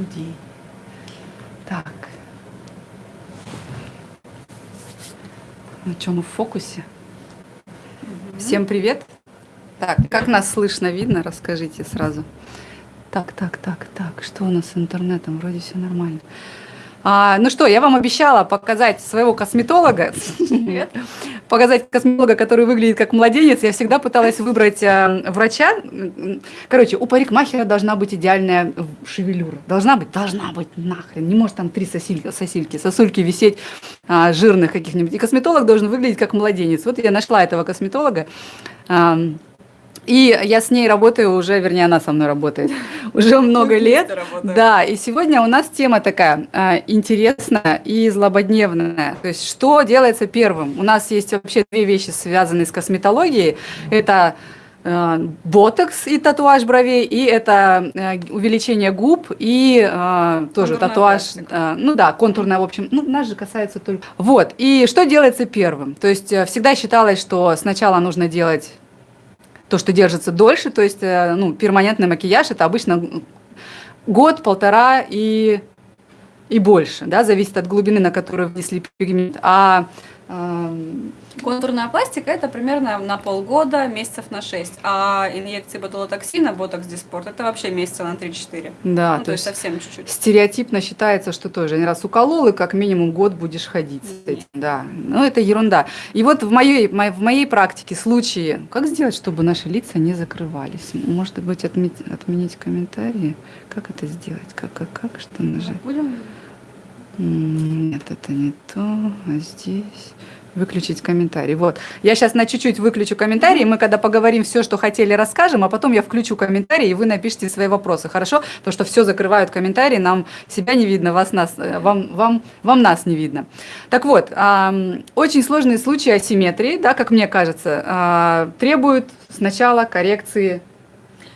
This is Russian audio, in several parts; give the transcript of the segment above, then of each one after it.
студии. Так. Ну что, мы в фокусе? Всем привет. Так, как нас слышно, видно, расскажите сразу. Так, так, так, так, что у нас с интернетом? Вроде все нормально. А, ну что, я вам обещала показать своего косметолога. Показать косметолога, который выглядит как младенец. Я всегда пыталась выбрать а, врача. Короче, у парикмахера должна быть идеальная шевелюра. Должна быть, должна быть, нахрен. Не может там три сосильки, сосильки сосульки висеть а, жирных каких-нибудь. И косметолог должен выглядеть как младенец. Вот я нашла этого косметолога. А, и я с ней работаю уже, вернее, она со мной работает уже много лет. Да, и сегодня у нас тема такая э, интересная и злободневная. То есть, что делается первым? У нас есть вообще две вещи, связанные с косметологией. Это э, ботокс и татуаж бровей, и это э, увеличение губ и э, тоже контурная татуаж, э, ну да, контурная, в общем, ну нас же касается только. Вот, и что делается первым? То есть э, всегда считалось, что сначала нужно делать то, что держится дольше, то есть э, ну, перманентный макияж это обычно год, полтора и, и больше, да, зависит от глубины, на которую внесли пигмент. А Контурная пластика это примерно на полгода, месяцев на 6. А инъекции ботулотоксина, ботокс диспорт, это вообще месяца на 3-4. Да, ну, то, то есть совсем чуть-чуть. Стереотипно считается, что тоже не раз уколол, и как минимум год будешь ходить с этим. Да, ну это ерунда. И вот в моей, в моей практике случаи, как сделать, чтобы наши лица не закрывались? Может быть, отметь, отменить комментарии? Как это сделать? Как, как, как, что нажать? Будем нет, это не то. А здесь выключить комментарий. Вот. Я сейчас на чуть-чуть выключу комментарии. Мы когда поговорим все, что хотели, расскажем, а потом я включу комментарии, и вы напишите свои вопросы. Хорошо? Потому что все закрывают комментарии, нам себя не видно, вас, нас, э, вам, вам, вам нас не видно. Так вот, очень сложные случаи асимметрии, да, как мне кажется, а, требуют сначала коррекции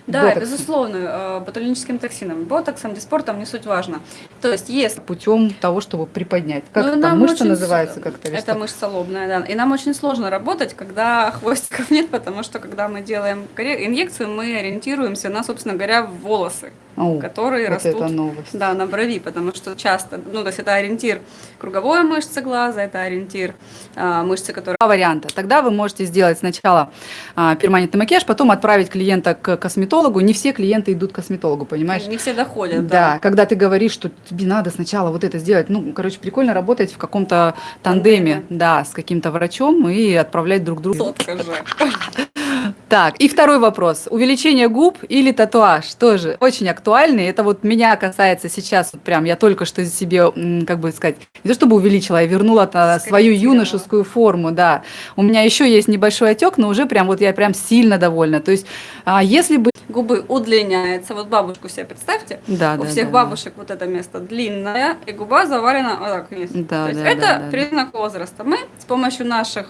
да, ботоксом. безусловно, э, ботулиническим токсином, ботоксом, диспортом, не суть важно. То есть если... Путем того, чтобы приподнять. Как ну, там мышца очень... называется как-то? Это мышца лобная, да. И нам очень сложно работать, когда хвостиков нет, потому что когда мы делаем инъекцию, мы ориентируемся на, собственно говоря, волосы. О, которые вот растут Да, на брови, потому что часто, ну, то есть это ориентир круговой мышцы глаза, это ориентир а, мышцы, которые... Два варианта. Тогда вы можете сделать сначала а, перманентный макияж, потом отправить клиента к косметологу. Не все клиенты идут к косметологу, понимаешь? Не все доходят, да. Да, когда ты говоришь, что тебе надо сначала вот это сделать. Ну, короче, прикольно работать в каком-то тандеме, Тандеме. да, с каким-то врачом и отправлять друг другу. Сотка же. Так, и второй вопрос. Увеличение губ или татуаж? Тоже очень актуальный. Это вот меня касается сейчас, вот прям я только что себе, как бы сказать, не то чтобы увеличила, я вернула свою юношескую форму, да. У меня еще есть небольшой отек, но уже прям вот я прям сильно довольна. То есть, а, если бы... Губы удлиняются, вот бабушку себе представьте, да, у да, всех да, бабушек да. вот это место длинное, и губа завалена вот так вниз. Да, То есть да, это да, признак да. возраста. Мы с помощью наших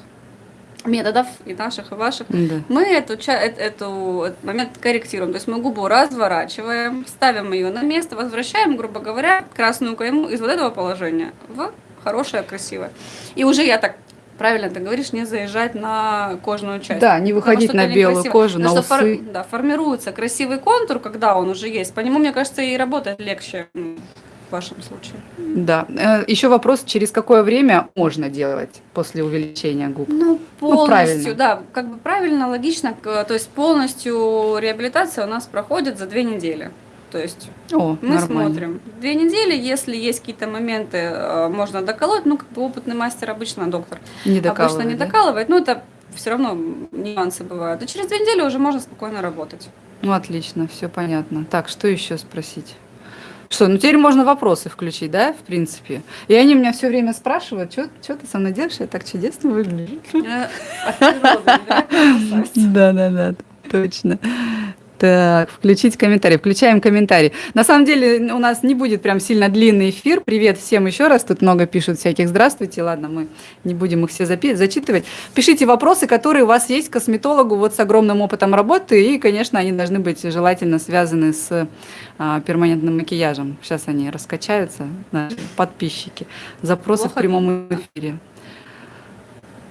методов и наших, и ваших, да. мы эту, эту, эту, этот момент корректируем. То есть мы губу разворачиваем, ставим ее на место, возвращаем, грубо говоря, красную кайму из вот этого положения в хорошее, красивое. И уже я так правильно ты говоришь, не заезжать на кожную часть. Да, не выходить на белую некрасиво. кожу, Потому на усы. Фор, да, формируется красивый контур, когда он уже есть. По нему, мне кажется, и работает легче вашем случае. Да. Э, Еще вопрос, через какое время можно делать после увеличения губ? Ну, полностью, ну, да, как бы правильно, логично. То есть полностью реабилитация у нас проходит за две недели. То есть О, мы нормально. смотрим. Две недели, если есть какие-то моменты, э, можно доколоть, ну, как бы опытный мастер обычно, доктор, не обычно не да? докалывает, но это все равно нюансы бывают. И через две недели уже можно спокойно работать. Ну, отлично, все понятно. Так, что еще спросить? Что, ну теперь можно вопросы включить, да, в принципе. И они меня все время спрашивают, что ты со мной делаешь, я так чудесно выгляжу. Э, да, да, да, точно. Так, включить комментарий. Включаем комментарий. На самом деле у нас не будет прям сильно длинный эфир. Привет всем еще раз. Тут много пишут всяких здравствуйте. Ладно, мы не будем их все зачитывать. Пишите вопросы, которые у вас есть к косметологу вот с огромным опытом работы. И, конечно, они должны быть желательно связаны с а, перманентным макияжем. Сейчас они раскачаются, наши подписчики. Запросы Плохо в прямом эфире.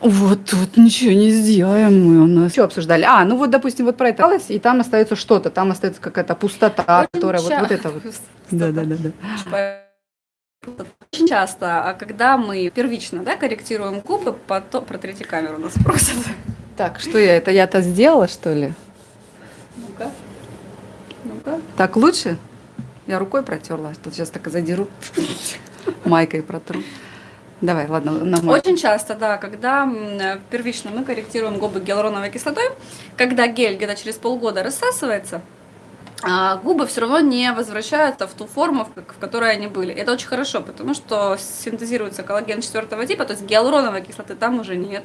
Вот тут ничего не сделаем мы у нас. Что обсуждали? А, ну вот, допустим, вот про это, и там остается что-то, там остается какая-то пустота, Очень которая вот, вот это вот. Да, да, да, да. Очень часто, а когда мы первично да, корректируем губы, потом протрите камеру, нас просят. Так, что я это я-то сделала, что ли? Ну-ка. Ну-ка. Так лучше? Я рукой протерла, тут сейчас так и задеру, майкой протру. Давай, ладно. На. Очень часто, да, когда первично мы корректируем губы гиалуроновой кислотой, когда гель где-то через полгода рассасывается, губы все равно не возвращаются в ту форму, в которой они были. Это очень хорошо, потому что синтезируется коллаген четвертого типа, то есть гиалуроновой кислоты там уже нет.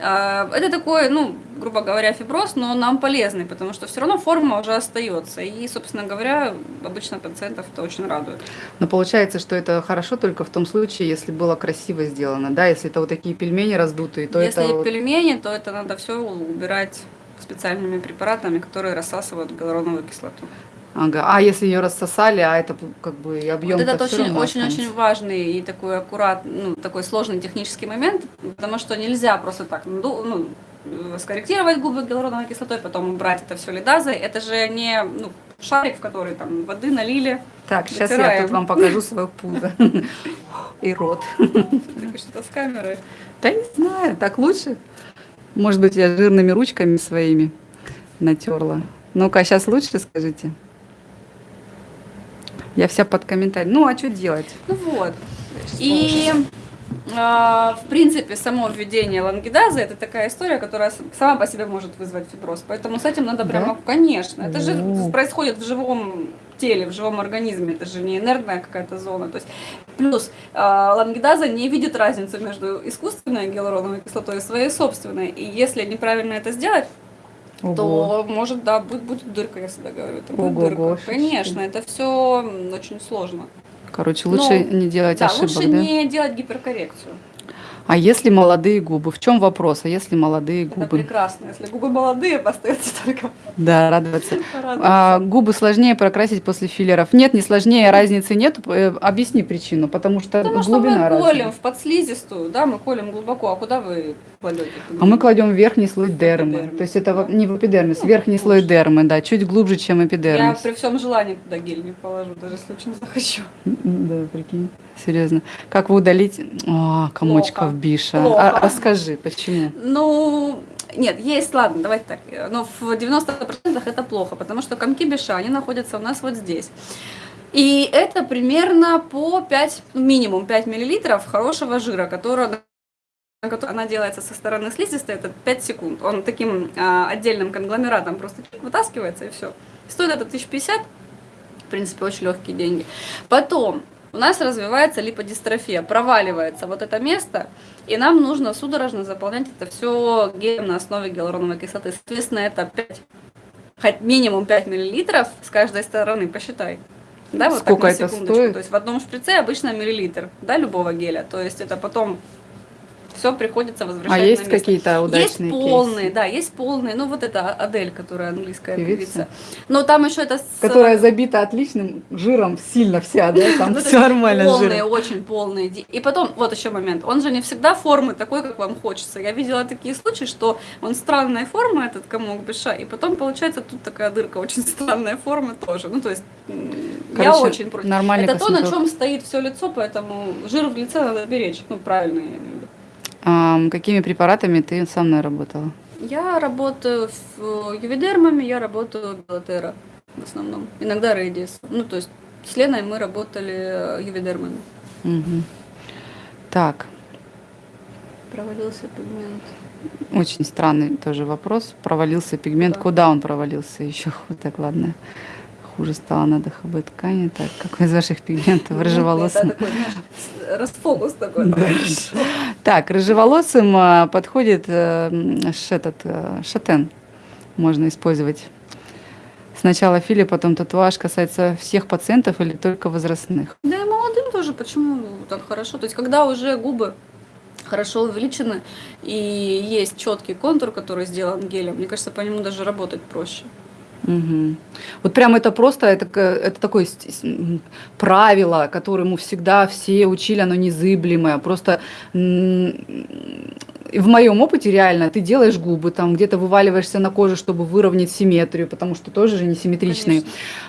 А, это такой, ну, грубо говоря, фиброз, но нам полезный, потому что все равно форма уже остается. И, собственно говоря, обычно пациентов это очень радует. Но получается, что это хорошо только в том случае, если было красиво сделано, да? Если это вот такие пельмени раздутые, то если это... Если пельмени, то это надо все убирать специальными препаратами, которые рассасывают гиалуроновую кислоту. Ага. А если ее рассосали, а это как бы объем вот это очень, очень, очень важный и такой аккуратный, ну, такой сложный технический момент, потому что нельзя просто так ну, скорректировать губы гиалуроновой кислотой, потом убрать это все лидазой. Это же не ну, шарик, в который там воды налили. Так, сейчас я тут вам покажу свою пузо и рот. Так что-то с камерой. Да не знаю, так лучше. Может быть, я жирными ручками своими натерла. Ну-ка, сейчас лучше скажите. Я вся под комментарий. Ну, а что делать? Ну вот. И э, в принципе, само введение лангидазы это такая история, которая сама по себе может вызвать фиброз. Поэтому с этим надо прямо, да? конечно. Это же происходит в живом теле, в живом организме. Это же не инертная какая-то зона. То есть, плюс э, лангидаза не видит разницы между искусственной гиалуроновой кислотой и своей собственной. И если неправильно это сделать, Ого. то может, да, будет, будет дырка, я всегда говорю. Это будет Ого, дырка. Конечно, это все очень сложно. Короче, лучше Но, не делать да, ошибок, лучше да? не делать гиперкоррекцию. А если молодые губы? В чем вопрос? А если молодые губы? Это прекрасно. Если губы молодые, остается только да, радоваться. А, губы сложнее прокрасить после филлеров. Нет, не сложнее, разницы нет. Э, объясни причину, потому что потому глубина что мы колем в подслизистую, да, мы колем глубоко. А куда вы кладете? А мы кладем верхний слой дермы. То есть это не в эпидермис, ну, верхний слой дермы, да, чуть глубже, чем эпидермис. Я при всем желании туда гель не положу, даже если очень захочу. Да, прикинь. Серьезно. Как вы удалить а, комочков биша? А, расскажи, почему? Ну, нет, есть, ладно, давайте так. Но в 90% это плохо, потому что комки биша, они находятся у нас вот здесь. И это примерно по 5, ну, минимум 5 миллилитров хорошего жира, которого она делается со стороны слизистой, это 5 секунд. Он таким а, отдельным конгломератом просто вытаскивается и все. Стоит это 1050, в принципе, очень легкие деньги. Потом у нас развивается липодистрофия, проваливается вот это место, и нам нужно судорожно заполнять это все гелем на основе гиалуроновой кислоты. Соответственно, это 5, хоть минимум 5 миллилитров с каждой стороны, посчитай. Да, вот Сколько так. Это стоит? То есть в одном шприце обычно миллилитр, да, любого геля. То есть это потом все приходится возвращать А есть какие-то удачные Есть полные, кейсы? да, есть полные. Ну, вот это Адель, которая английская певица. певица. Но там еще это... С... Которая забита отличным жиром, сильно вся, да? Там все нормально Полные, очень полные. И потом, вот еще момент. Он же не всегда формы такой, как вам хочется. Я видела такие случаи, что он странной формы, этот комок беша, и потом получается тут такая дырка очень странная формы тоже. Ну, то есть я очень против. Это то, на чем стоит все лицо, поэтому жир в лице надо беречь. Ну, правильно А, какими препаратами ты со мной работала? Я работаю с ювидермами, я работаю Белотера в основном. Иногда Рейдис. Ну, то есть с Леной мы работали ювидермами. Угу. Так. Провалился пигмент. Очень странный тоже вопрос. Провалился пигмент. Да. Куда он провалился? Еще так, ладно хуже стало на ДХБ ткани. Так, какой из ваших пигментов ну, рыжеволосым? расфокус такой. Так, рыжеволосым а, подходит э, этот э, шатен. Можно использовать. Сначала фили, потом татуаж касается всех пациентов или только возрастных? Да и молодым тоже. Почему так хорошо? То есть, когда уже губы хорошо увеличены и есть четкий контур, который сделан гелем, мне кажется, по нему даже работать проще. Угу. Вот прям это просто, это, это такое правило, которому всегда все учили, оно незыблемое. Просто в моем опыте реально ты делаешь губы, там где-то вываливаешься на кожу, чтобы выровнять симметрию, потому что тоже же не симметричные.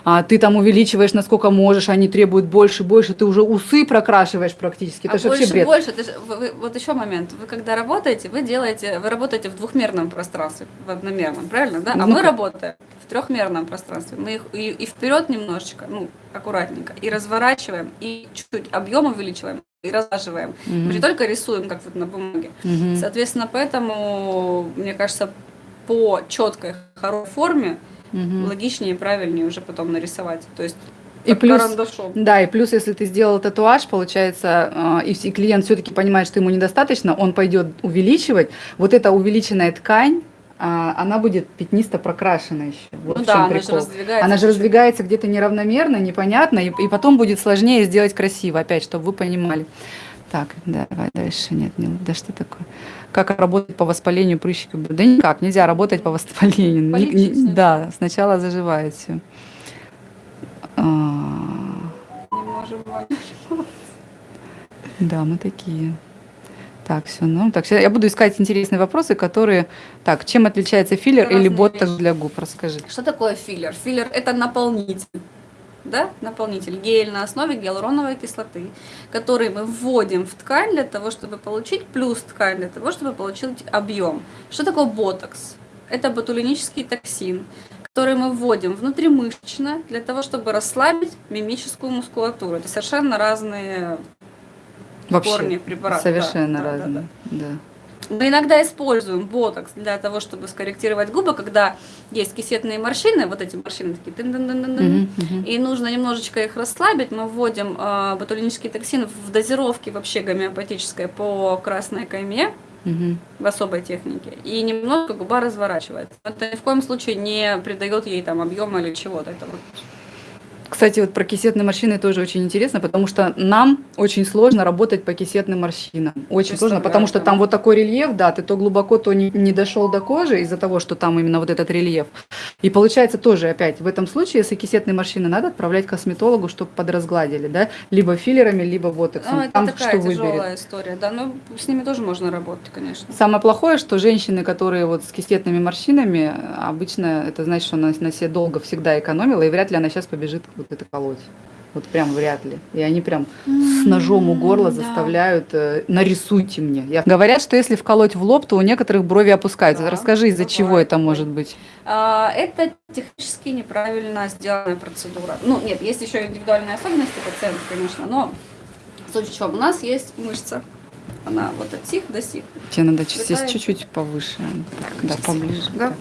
А, ты там увеличиваешь насколько можешь, они требуют больше, больше, ты уже усы прокрашиваешь практически. Это а больше, вообще бред. больше, ты, вы, вы, вот еще момент, вы когда работаете, вы делаете, вы работаете в двухмерном пространстве, в одномерном, правильно, да? А ну, мы работаем в трехмерном пространстве. Мы их и, и вперед немножечко, ну, аккуратненько, и разворачиваем, и чуть-чуть объем увеличиваем, и разлаживаем. Mm-hmm. Мы не только рисуем, как вот на бумаге. Mm-hmm. Соответственно, поэтому, мне кажется, по четкой, хорошей форме mm-hmm. логичнее и правильнее уже потом нарисовать. То есть и плюс, карандашом. да, и плюс, если ты сделал татуаж, получается, э, и клиент все-таки понимает, что ему недостаточно, он пойдет увеличивать. Вот эта увеличенная ткань, а, она будет пятнисто прокрашена еще. Вот ну да, она же раздвигается. Она же раздвигается где-то неравномерно, непонятно, и, и потом будет сложнее сделать красиво, опять, чтобы вы понимали. Так, давай дальше. Нет, не, да что такое? Как работать по воспалению прыщиков? Да никак, нельзя работать по воспалению. Не, не, да, сначала заживает все. А... Не можем Да, мы такие. Так, все, ну, так, я буду искать интересные вопросы, которые... Так, чем отличается филлер Разные или ботокс для губ? Расскажи. Что такое филлер? Филлер – это наполнитель. Да, наполнитель, гель на основе гиалуроновой кислоты, который мы вводим в ткань для того, чтобы получить плюс ткань, для того, чтобы получить объем. Что такое ботокс? Это ботулинический токсин, который мы вводим внутримышечно для того, чтобы расслабить мимическую мускулатуру. Это совершенно разные Вообще, корни препарата. Совершенно да, разные. Да, да. Да. Мы иногда используем ботокс для того, чтобы скорректировать губы, когда есть кисетные морщины, вот эти морщины такие, -дын -дын, uh -huh, и нужно немножечко их расслабить. Мы вводим э, ботулинический токсин в дозировке вообще гомеопатической по красной кайме, угу. в особой технике. И немного губа разворачивается. Это ни в коем случае не придает ей там объема или чего-то. Это вот кстати, вот про кисетные морщины тоже очень интересно, потому что нам очень сложно работать по кисетным морщинам. Очень сложно, потому что там вот такой рельеф, да, ты то глубоко, то не, не дошел до кожи из-за того, что там именно вот этот рельеф. И получается тоже опять, в этом случае, если кисетные морщины надо отправлять к косметологу, чтобы подразгладили, да, либо филлерами, либо ботоксом. Ну, это там такая что тяжелая выберет. история, да, но с ними тоже можно работать, конечно. Самое плохое, что женщины, которые вот с кисетными морщинами, обычно это значит, что она на себе долго всегда экономила, и вряд ли она сейчас побежит вот это колоть. Вот прям вряд ли. И они прям с ножом у горла заставляют, э, нарисуйте мне. Я... Говорят, что если вколоть в лоб, то у некоторых брови опускаются. Да, Расскажи, из-за чего это может быть? А, это технически неправильно сделанная процедура. Ну, нет, есть еще индивидуальные особенности пациента, конечно, но в чем? У нас есть мышца, она вот от сих до сих. Тебе надо здесь чуть-чуть повыше. Да, поближе. Да.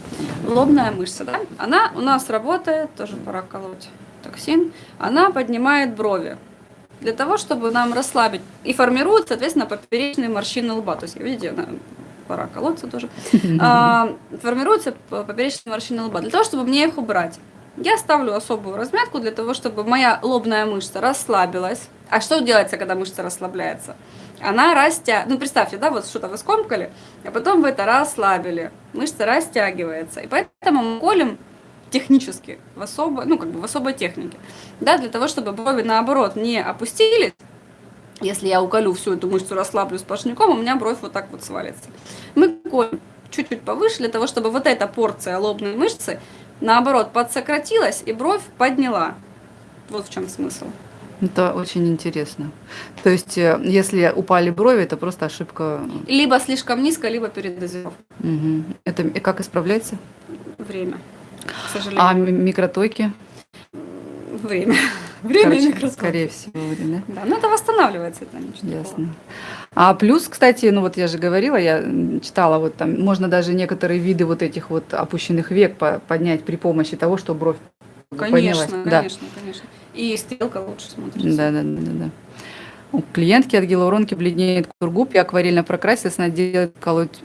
Лобная мышца, да? Она у нас работает, тоже пора колоть токсин, она поднимает брови для того, чтобы нам расслабить. И формируют, соответственно, поперечные морщины лба. То есть, видите, она, пора колоться тоже. А, формируются поперечные морщины лба. Для того, чтобы мне их убрать, я ставлю особую размятку для того, чтобы моя лобная мышца расслабилась. А что делается, когда мышца расслабляется? Она растя... Ну, представьте, да, вот что-то вы скомкали, а потом вы это расслабили. Мышца растягивается. И поэтому мы колем технически, в особой, ну, как бы в особой технике, да, для того, чтобы брови, наоборот, не опустились, если я уколю всю эту мышцу, расслаблю сплошняком, у меня бровь вот так вот свалится. Мы колем чуть-чуть повыше, для того, чтобы вот эта порция лобной мышцы, наоборот, подсократилась и бровь подняла. Вот в чем смысл. Это очень интересно. То есть, э, если упали брови, это просто ошибка. Либо слишком низко, либо передозировка. Угу. Это и как исправляется? Время к сожалению. А микротоки? Время. Время Короче, микротоки. Скорее всего, да? Да, но это восстанавливается, это ничего Ясно. Такого. А плюс, кстати, ну вот я же говорила, я читала, вот там можно даже некоторые виды вот этих вот опущенных век поднять при помощи того, что бровь Конечно, поднялась. конечно, да. конечно. И стрелка лучше смотрится. Да, да, да, да. У клиентки от гиалуронки бледнеет кургуб, и акварельно прокрасилась, она делает колоть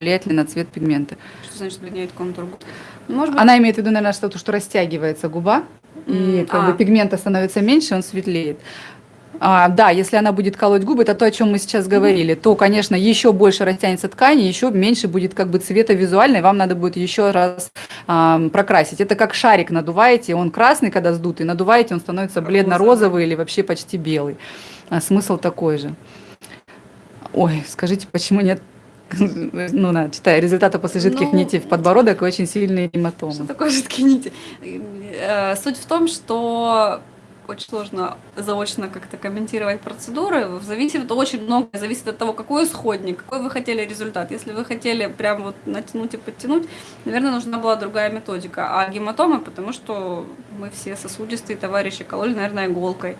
влияет ли на цвет пигмента. Что значит бледнеет контур губ? Может быть... Она имеет в виду, наверное, что-то, что растягивается губа, и как а. бы пигмента становится меньше, он светлеет. А, да, если она будет колоть губы, это то, о чем мы сейчас говорили, то, конечно, еще больше растянется ткань, еще меньше будет как бы цвета визуальной, вам надо будет еще раз а, прокрасить. Это как шарик надуваете, он красный, когда сдутый, надуваете, он становится бледно-розовый или вообще почти белый. А смысл такой же. Ой, скажите, почему нет ну, на, читай, результаты после жидких ну, нитей в подбородок и очень сильные гематомы. Что такое жидкие нити? Э, суть в том, что очень сложно заочно как-то комментировать процедуры. Зависит очень много, зависит от того, какой исходник, какой вы хотели результат. Если вы хотели прям вот натянуть и подтянуть, наверное, нужна была другая методика. А гематомы, потому что мы все сосудистые товарищи, кололи, наверное, иголкой.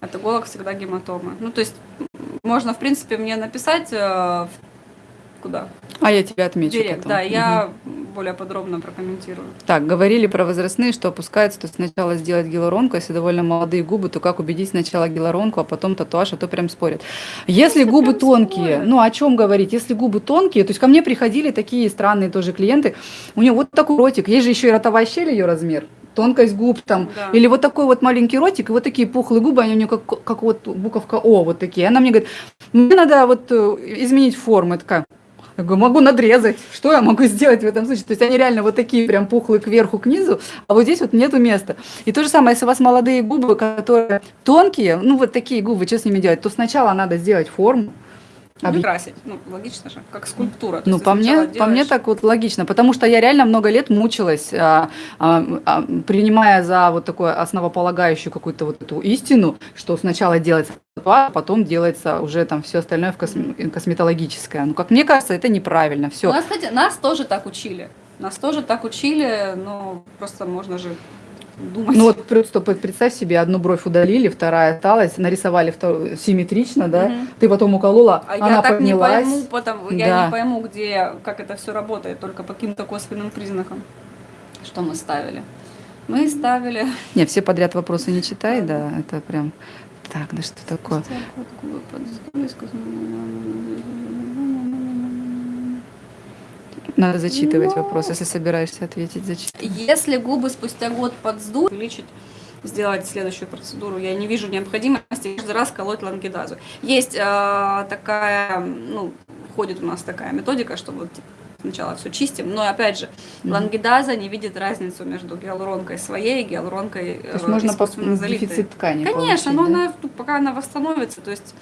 От иголок всегда гематомы. Ну, то есть можно, в принципе, мне написать э, куда. А я тебя отмечу. Директ, потом. да, я угу. более подробно прокомментирую. Так, говорили про возрастные, что опускается, то сначала сделать гиалуронку, если довольно молодые губы, то как убедить сначала гиалуронку, а потом татуаж, а то прям спорят. Если, если губы тонкие, спорят. ну о чем говорить? Если губы тонкие, то есть ко мне приходили такие странные тоже клиенты, у нее вот такой ротик, есть же еще и ротовая щель ее размер, тонкость губ там, да. или вот такой вот маленький ротик, и вот такие пухлые губы, они у нее как, как вот буковка О, вот такие. Она мне говорит, мне надо вот э, изменить форму. Я такая, я говорю, могу надрезать. Что я могу сделать в этом случае? То есть они реально вот такие прям пухлые кверху, к низу, а вот здесь вот нету места. И то же самое, если у вас молодые губы, которые тонкие, ну вот такие губы, что с ними делать? То сначала надо сделать форму, Об... красить, ну логично же, как скульптура. Ну по мне, делаешь... по мне так вот логично, потому что я реально много лет мучилась, а, а, а, принимая за вот такую основополагающую какую-то вот эту истину, что сначала делается а потом делается уже там все остальное в косме- косметологическое. Ну, как мне кажется, это неправильно. Все. Нас, кстати, нас тоже так учили. Нас тоже так учили, но просто можно же думать. Ну вот просто представь себе, одну бровь удалили, вторая осталась, нарисовали вторую, симметрично, да, угу. ты потом уколола, а она я так поднялась. не пойму, потому, да. я не пойму, где, как это все работает, только по каким-то косвенным признакам, что мы ставили. Мы ставили... Не, все подряд вопросы не читай, да, это прям так, да что такое? Надо зачитывать Но... вопрос, если собираешься ответить, зачитывай. Если губы спустя год подсдут, увеличить сделать следующую процедуру. Я не вижу необходимости каждый раз колоть лангидазу. Есть э, такая, ну, входит у нас такая методика, что вот типа, сначала все чистим, но опять же, mm-hmm. лангидаза не видит разницу между гиалуронкой своей и гиалуронкой То есть можно по дефицит ткани Конечно, получить, но да? она, пока она восстановится, то есть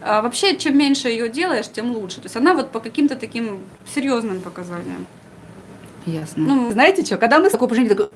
а, вообще, чем меньше ее делаешь, тем лучше. То есть она вот по каким-то таким серьезным показаниям. Ясно. Ну, знаете что, когда мы с такой такой,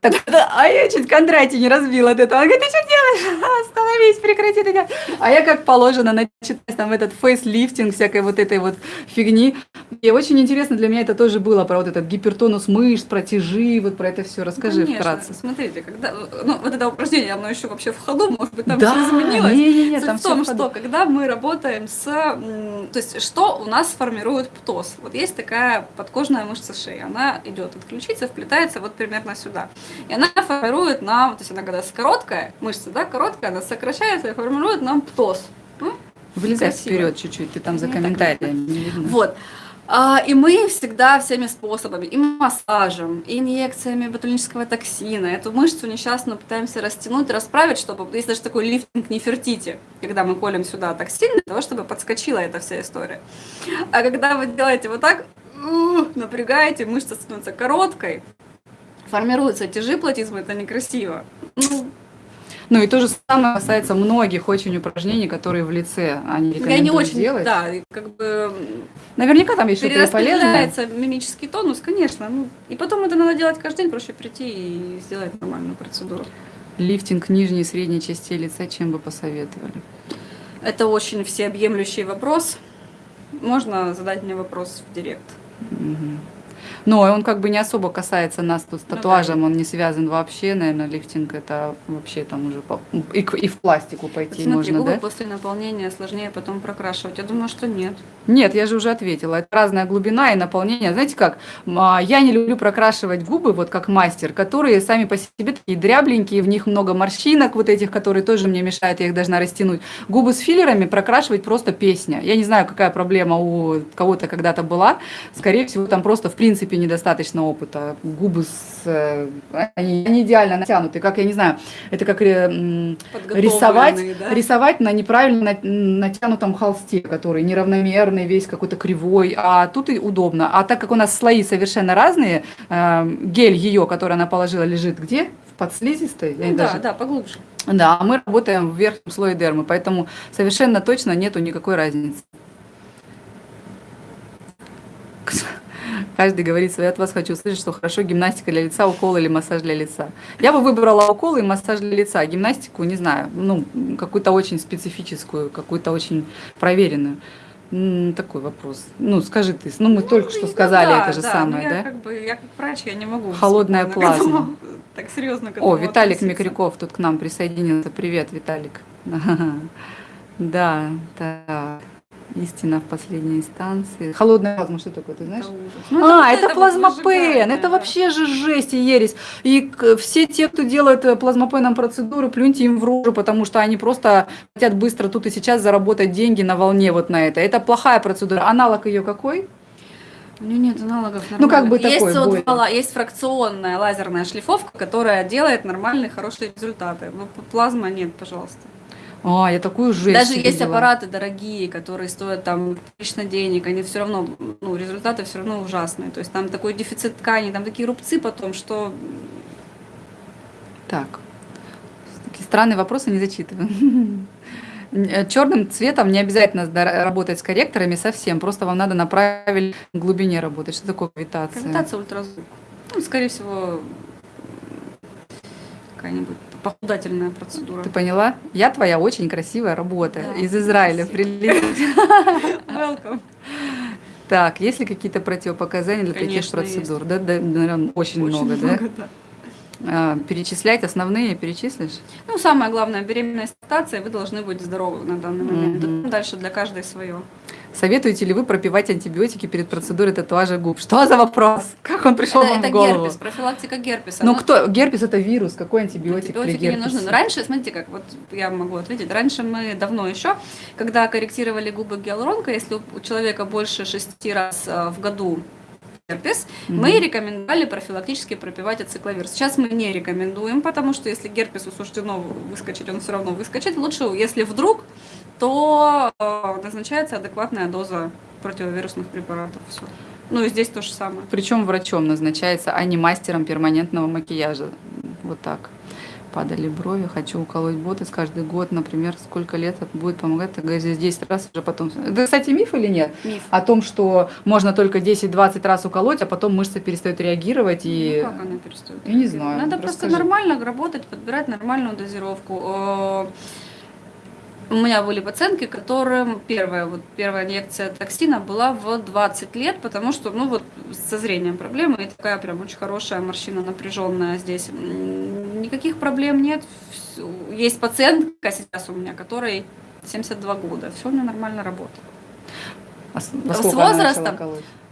так, а я чуть Кондратий не разбил от этого. Он говорит, ты что делаешь? Остановись, прекрати это делать. А я как положено начитать там этот фейслифтинг, всякой вот этой вот фигни. И очень интересно для меня это тоже было про вот этот гипертонус мышц, про тяжи, вот про это все. Расскажи Конечно. вкратце. Смотрите, когда, ну, вот это упражнение, оно еще вообще в ходу, может быть, там да, все изменилось. Не, не, не, там в том, что когда мы работаем с, то есть что у нас формирует птоз. Вот есть такая подкожная мышца шеи, она идет от ключицы, вплетается вот примерно сюда. И она формирует нам, то есть она когда короткая, мышца, да, короткая, она сокращается и формирует нам птоз. Ну, Вылезай вперед чуть-чуть, ты там за комментариями не видно. Вот. А, и мы всегда всеми способами, и массажем, и инъекциями ботулинического токсина, эту мышцу несчастную пытаемся растянуть, расправить, чтобы, есть даже такой лифтинг нефертити, когда мы колем сюда токсин для того, чтобы подскочила эта вся история. А когда вы делаете вот так, напрягаете, мышца становится короткой, формируются тяжи платизма, это некрасиво. Ну, ну и то же самое касается многих очень упражнений, которые в лице они рекомендуют Я не очень, делать. Да, как бы... Наверняка там еще что-то полезное. мимический тонус, конечно. Ну, и потом это надо делать каждый день, проще прийти и сделать нормальную процедуру. Лифтинг нижней и средней части лица, чем бы посоветовали? Это очень всеобъемлющий вопрос. Можно задать мне вопрос в директ. Угу. Но он как бы не особо касается нас тут с ну татуажем, ну, он не связан вообще, наверное, лифтинг это вообще там уже по, и, и в пластику пойти Смотри, можно, губы да? после наполнения сложнее потом прокрашивать. Я думаю, что нет. Нет, я же уже ответила. Это разная глубина и наполнение. Знаете как, а, я не люблю прокрашивать губы, вот как мастер, которые сами по себе такие дрябленькие, в них много морщинок вот этих, которые тоже мне мешают, я их должна растянуть. Губы с филлерами прокрашивать просто песня. Я не знаю, какая проблема у кого-то когда-то была. Скорее всего, там просто в принципе недостаточно опыта. Губы с, э, они, они идеально натянуты, как я не знаю, это как э, рисовать, да? рисовать на неправильно натянутом холсте, который неравномерный, весь какой-то кривой, а тут и удобно. А так как у нас слои совершенно разные, э, гель ее, который она положила, лежит где? В подслизистой? Ну, да, даже... да, поглубже. Да, а мы работаем в верхнем слое дермы, поэтому совершенно точно нету никакой разницы. Каждый говорит свое. Я от вас хочу услышать, что хорошо гимнастика для лица, укол или массаж для лица. Я бы выбрала укол и массаж для лица. Гимнастику, не знаю, ну, какую-то очень специфическую, какую-то очень проверенную. Такой вопрос. Ну, скажи ты. Ну, мы ну, только что сказали да, это же да, самое, да? Я как, бы, я как врач, я не могу. Холодная плазма. так серьезно О, Виталик Микряков тут к нам присоединился. Привет, Виталик. Да, так. Истина в последней инстанции. Холодная плазма, что такое, ты знаешь? Ну, а, это, это плазмопен, это вообще же жесть и ересь. И все те, кто делает э, плазмопеном процедуры, плюньте им в рожу, потому что они просто хотят быстро тут и сейчас заработать деньги на волне вот на это. Это плохая процедура. Аналог ее какой? У нее нет аналогов нормально. Ну, как бы есть такой вот была, есть фракционная лазерная шлифовка, которая делает нормальные, хорошие результаты. Но плазма нет, пожалуйста. А, я такую жесть Даже видела. есть аппараты дорогие, которые стоят там лично денег, они все равно, ну, результаты все равно ужасные. То есть там такой дефицит ткани, там такие рубцы потом, что... Так, такие странные вопросы не зачитываю. Черным цветом не обязательно работать с корректорами совсем, просто вам надо на правильной глубине работать. Что такое кавитация? Кавитация ультразвук. Ну, скорее всего, какая-нибудь похудательная процедура. Ты поняла? Я твоя очень красивая работа да, из Израиля прилетела. Так, есть ли какие-то противопоказания для таких процедур? Да, да, наверное, очень, очень много, много, да? А, перечислять основные перечислишь? Ну, самое главное, беременная ситуация, вы должны быть здоровы на данный момент. Mm-hmm. Дальше для каждой свое. Советуете ли вы пропивать антибиотики перед процедурой татуажа губ? Что за вопрос? Как он пришел это, вам это в голову? герпес, профилактика герпеса. Ну, ну кто? Герпес это вирус, какой антибиотик Антибиотики для не нужны. Но раньше, смотрите, как вот я могу ответить, раньше мы давно еще, когда корректировали губы гиалуронкой, если у человека больше шести раз э, в году герпес, mm-hmm. мы рекомендовали профилактически пропивать ацикловир. Сейчас мы не рекомендуем, потому что если герпесу суждено выскочить, он все равно выскочит. Лучше, если вдруг, то э, назначается адекватная доза противовирусных препаратов. Все. Ну и здесь то же самое. Причем врачом назначается, а не мастером перманентного макияжа. Вот так падали брови, хочу уколоть ботокс каждый год, например, сколько лет это будет помогать, так здесь 10 раз уже потом. Это, кстати, миф или нет? Миф. О том, что можно только 10-20 раз уколоть, а потом мышцы перестают реагировать и... Ну, как она перестает? Я не знаю. Надо просто нормально работать, подбирать нормальную дозировку. У меня были пациентки, которым первая, вот первая инъекция токсина была в 20 лет, потому что, ну вот, со зрением проблемы, и такая прям очень хорошая морщина напряженная здесь. Никаких проблем нет. Есть пациентка сейчас у меня, которой 72 года, все у нее нормально работает. А с, с возрастом,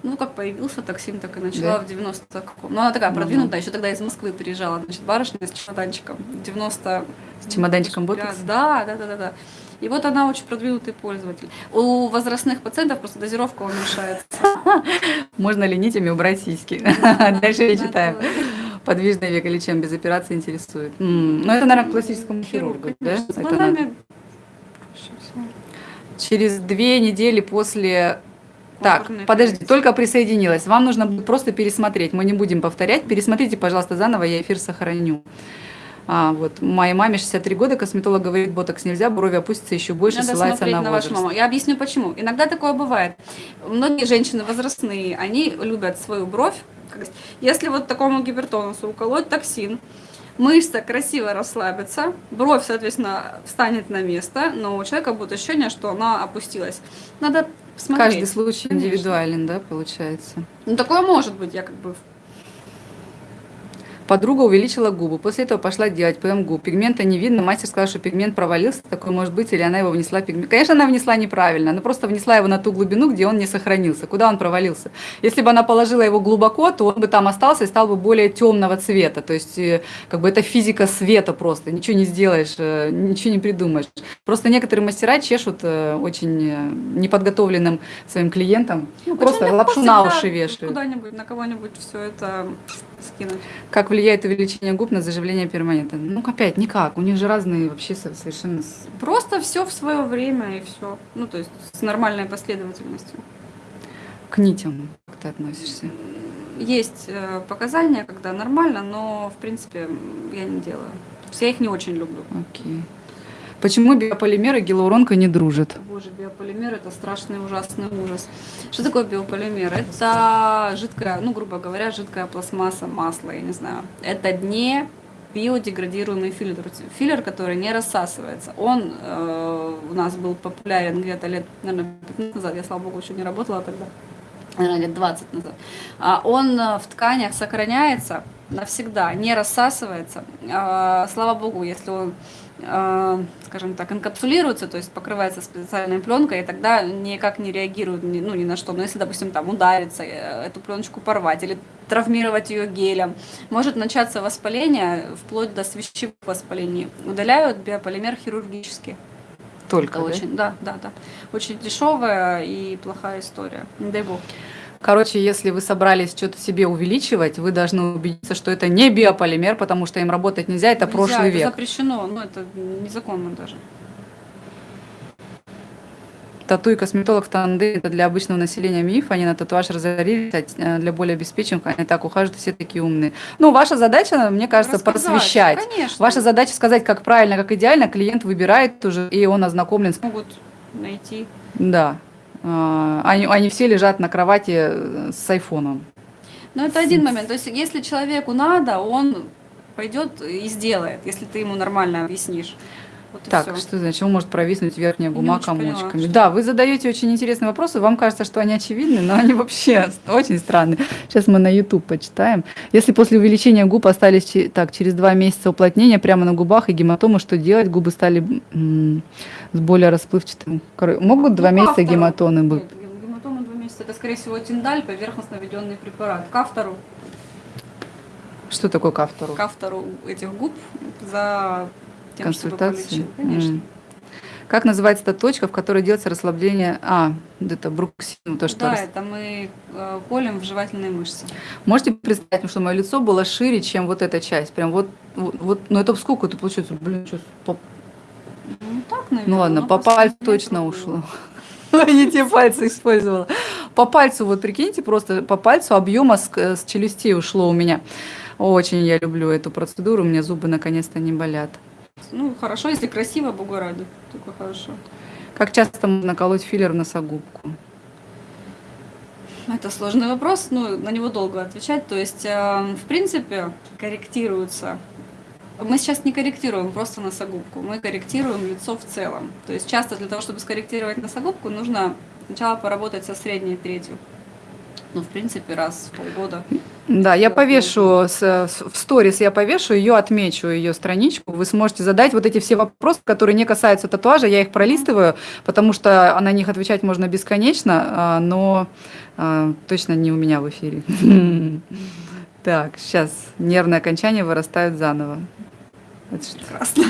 ну, как появился токсин, так и начала да? в 90 каком. Ну, она такая продвинутая, еще тогда из Москвы приезжала, значит, барышня с чемоданчиком. 90... С чемоданчиком ботокс? Да, да, да, да, да. И вот она очень продвинутый пользователь. У возрастных пациентов просто дозировка уменьшается. Можно ли нитями убрать сиськи? Дальше я читаю. Подвижное веко или чем без операции интересует? Ну, это, наверное, классическому хирургу, да? Через две недели после так, подожди, только присоединилась. Вам нужно будет просто пересмотреть. Мы не будем повторять. Пересмотрите, пожалуйста, заново, я эфир сохраню. А, вот, моей маме 63 года, косметолог говорит, ботокс нельзя, брови опустятся еще больше, Надо ссылается на, на вашу маму. Я объясню почему. Иногда такое бывает. Многие женщины возрастные, они любят свою бровь. Если вот такому гипертонусу уколоть токсин, мышца красиво расслабится, бровь, соответственно, встанет на место, но у человека будет ощущение, что она опустилась. Надо смотреть. Каждый случай Конечно. индивидуален, да, получается? Ну, такое может быть, я как бы Подруга увеличила губы. После этого пошла делать ПМ губ. Пигмента не видно. Мастер сказал, что пигмент провалился. Такой может быть, или она его внесла пигмент. Конечно, она внесла неправильно. Она просто внесла его на ту глубину, где он не сохранился. Куда он провалился? Если бы она положила его глубоко, то он бы там остался и стал бы более темного цвета. То есть, э, как бы это физика света просто. Ничего не сделаешь, э, ничего не придумаешь. Просто некоторые мастера чешут э, очень неподготовленным своим клиентам. Ну, просто лапшу на уши вешают. Куда-нибудь, на кого-нибудь все это скинуть. Как влияет увеличение губ на заживление перманента? Ну, опять, никак. У них же разные вообще совершенно... Просто все в свое время и все. Ну, то есть с нормальной последовательностью. К нитям как ты относишься? Есть э, показания, когда нормально, но, в принципе, я не делаю. Я их не очень люблю. Окей. Почему биополимер и гиалуронка не дружат? Боже, биополимер это страшный ужасный ужас. Что такое биополимер? Это жидкая, ну, грубо говоря, жидкая пластмасса, масло, я не знаю. Это не биодеградируемый филлер, филлер, который не рассасывается. Он э, у нас был популярен где-то лет, наверное, 15 назад, я, слава богу, еще не работала тогда, наверное, лет 20 назад. А он э, в тканях сохраняется навсегда, не рассасывается. А, слава богу, если он а, скажем так, инкапсулируется, то есть покрывается специальной пленкой, и тогда никак не реагирует ну, ни на что. Но если, допустим, там удариться, э, эту пленочку порвать или травмировать ее гелем, может начаться воспаление вплоть до свящевых воспалений. Удаляют биополимер хирургически. Только, Это да? очень, да, да, да. Очень дешевая и плохая история. Не дай бог. Короче, если вы собрались что-то себе увеличивать, вы должны убедиться, что это не биополимер, потому что им работать нельзя, это нельзя, прошлый это век. запрещено, но это незаконно даже. Тату и косметолог в тандеме – это для обычного населения миф, они на татуаж разорились, а э, для более обеспеченных они так ухаживают, все такие умные. Ну, ваша задача, мне кажется, Рассказать, просвещать. Конечно. Ваша задача сказать, как правильно, как идеально, клиент выбирает уже, и он ознакомлен. Могут найти. Да. А, они, они все лежат на кровати э, с айфоном. Ну, это один момент. То есть, если человеку надо, он пойдет и сделает, если ты ему нормально объяснишь. Вот так, что значит, он может провиснуть верхняя гума комочками. Поняла, да, вы задаете очень интересные вопросы, вам кажется, что они очевидны, но они вообще очень странные. Сейчас мы на YouTube почитаем. Если после увеличения губ остались так, через два месяца уплотнения прямо на губах и гематомы, что делать? Губы стали с более расплывчатым. Могут два ну, месяца гематомы быть? гематомы два месяца. Это, скорее всего, тиндаль, поверхностно введенный препарат. К автору. Что такое к автору? К автору этих губ за тем, консультации. Конечно. Mm. Как называется та точка, в которой делается расслабление? А, это бруксин, то, что... Да, это мы э, колем в жевательные мышцы. Можете представить, что мое лицо было шире, чем вот эта часть? Прям вот, вот, вот ну это сколько это получается? Блин, что, по... Ну так, наверное. Ну ладно, по пальцу точно ушло. Не те пальцы использовала. По пальцу, вот прикиньте, просто по пальцу объема с, с челюстей ушло у меня. Очень я люблю эту процедуру, у меня зубы наконец-то не болят. Ну, хорошо, если красиво, богу ради. Только хорошо. Как часто можно колоть филлер в носогубку? Это сложный вопрос, ну, на него долго отвечать. То есть, э, в принципе, корректируются. Мы сейчас не корректируем просто носогубку, мы корректируем лицо в целом. То есть часто для того, чтобы скорректировать носогубку, нужно сначала поработать со средней третью ну, в принципе, раз в полгода. Да, я повешу с, в сторис, я повешу ее, отмечу ее страничку. Вы сможете задать вот эти все вопросы, которые не касаются татуажа. Я их пролистываю, потому что на них отвечать можно бесконечно, а, но а, точно не у меня в эфире. Так, сейчас нервные окончания вырастают заново. Это Прекрасно.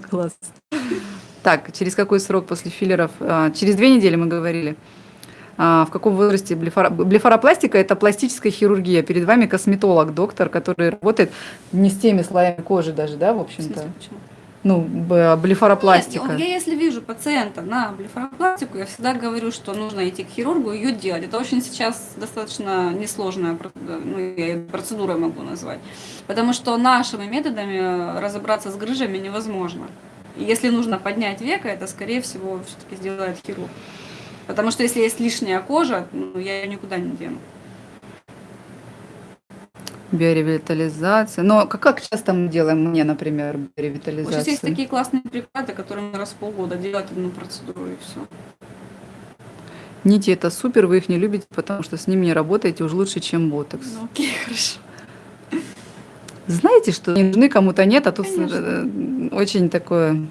Класс. Так, через какой срок после филлеров? А, через две недели мы говорили. А, в каком возрасте блефаро... блефаропластика – это пластическая хирургия. Перед вами косметолог, доктор, который работает не с теми слоями кожи даже, да, в общем-то? Ну, блефаропластика. Нет, я если вижу пациента на блефаропластику, я всегда говорю, что нужно идти к хирургу и ее делать. Это очень сейчас достаточно несложная ну, я процедура могу назвать. Потому что нашими методами разобраться с грыжами невозможно. Если нужно поднять века, это, скорее всего, все-таки сделает хирург. Потому что если есть лишняя кожа, ну, я ее никуда не дену. Биоревитализация. Но как, как часто мы делаем мне, например, биоревитализацию? Сейчас есть такие классные препараты, которые раз в полгода делают одну процедуру и все. Нити это супер, вы их не любите, потому что с ними не работаете уж лучше, чем ботокс. Ну, окей, хорошо. Знаете, что не нужны кому-то нет, а тут Конечно. Э, очень такое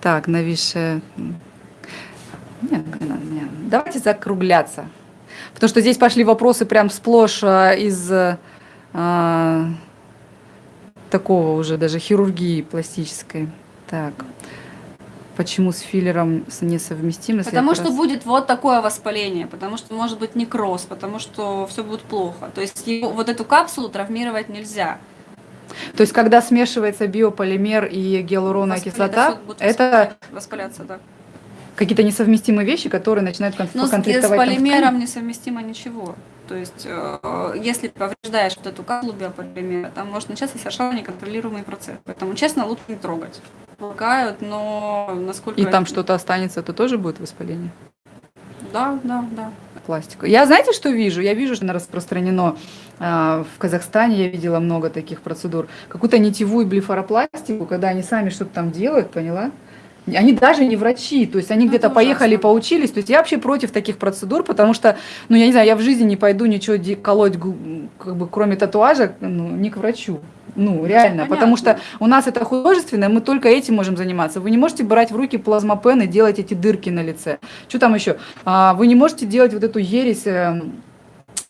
так нависшее нет. Давайте закругляться. Потому что здесь пошли вопросы прям сплошь а, из а, такого уже даже хирургии пластической. Так. Почему с филлером несовместимо? Потому что раз... будет вот такое воспаление, потому что может быть некроз, потому что все будет плохо. То есть его, вот эту капсулу травмировать нельзя. То есть когда смешивается биополимер и гиалуроновая кислота, это воспаляться, да какие-то несовместимые вещи, которые начинают конфликтовать. Но с, полимером несовместимо ничего. То есть, э, если повреждаешь вот эту каплу биополимера, там может начаться совершенно неконтролируемый процесс. Поэтому, честно, лучше не трогать. Помогают, но насколько... И там что-то останется, то тоже будет воспаление? Да, да, да. Пластику. Я знаете, что вижу? Я вижу, что она распространено э, в Казахстане, я видела много таких процедур. Какую-то нитевую блефаропластику, когда они сами что-то там делают, поняла? Они даже не врачи, то есть они ну, где-то поехали, поучились. То есть я вообще против таких процедур, потому что, ну я не знаю, я в жизни не пойду ничего колоть, как бы кроме татуажа, ну, не к врачу. Ну, реально, Понятно. потому что у нас это художественное, мы только этим можем заниматься. Вы не можете брать в руки плазмопен и делать эти дырки на лице. Что там еще? А, вы не можете делать вот эту ересь эм,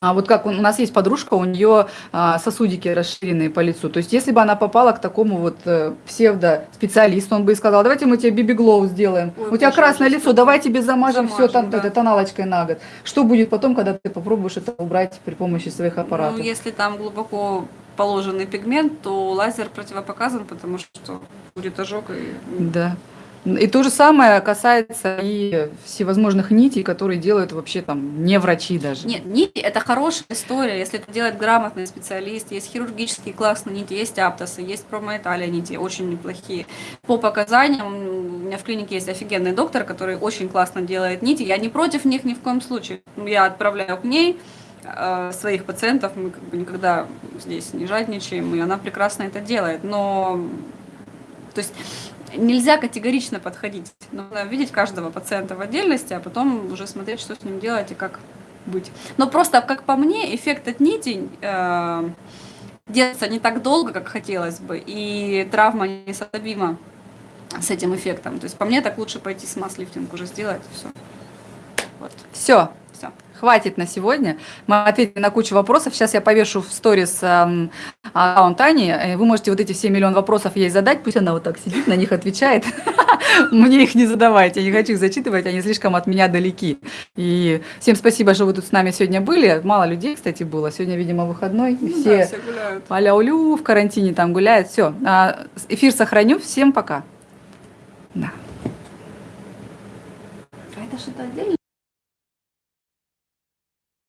а вот как у нас есть подружка, у нее а, сосудики расширенные по лицу. То есть, если бы она попала к такому вот э, псевдо-специалисту, он бы и сказал, давайте мы тебе биби-глоу сделаем. Ой, у тебя красное лицо, давай тебе замажем, замажем все там, да. тоналочкой на год. Что будет потом, когда ты попробуешь это убрать при помощи своих аппаратов? Ну, если там глубоко положенный пигмент, то лазер противопоказан, потому что будет ожог. И... Да. И то же самое касается и всевозможных нитей, которые делают вообще там не врачи даже. Нет, нити – это хорошая история, если это делает грамотный специалист. Есть хирургические классные нити, есть аптосы, есть промоэталия нити, очень неплохие. По показаниям, у меня в клинике есть офигенный доктор, который очень классно делает нити. Я не против них ни в коем случае. Я отправляю к ней э, своих пациентов, мы как бы никогда здесь не жадничаем, и она прекрасно это делает. Но то есть нельзя категорично подходить. Нужно видеть каждого пациента в отдельности, а потом уже смотреть, что с ним делать и как быть. Но просто, как по мне, эффект от нити э, держится не так долго, как хотелось бы, и травма несоставима с этим эффектом. То есть по мне так лучше пойти с масс-лифтинг уже сделать, все. Вот. Все, хватит на сегодня. Мы ответили на кучу вопросов. Сейчас я повешу в сторис эм, аккаунт Ани. Э, вы можете вот эти все миллион вопросов ей задать. Пусть она вот так сидит, на них отвечает. Мне их не задавайте. Я не хочу их зачитывать, они слишком от меня далеки. И всем спасибо, что вы тут с нами сегодня были. Мало людей, кстати, было. Сегодня, видимо, выходной. Ну, все, да, все гуляют. Аля-улю в карантине там гуляют. Все. А, эфир сохраню. Всем пока. Да. А это что-то отдельно?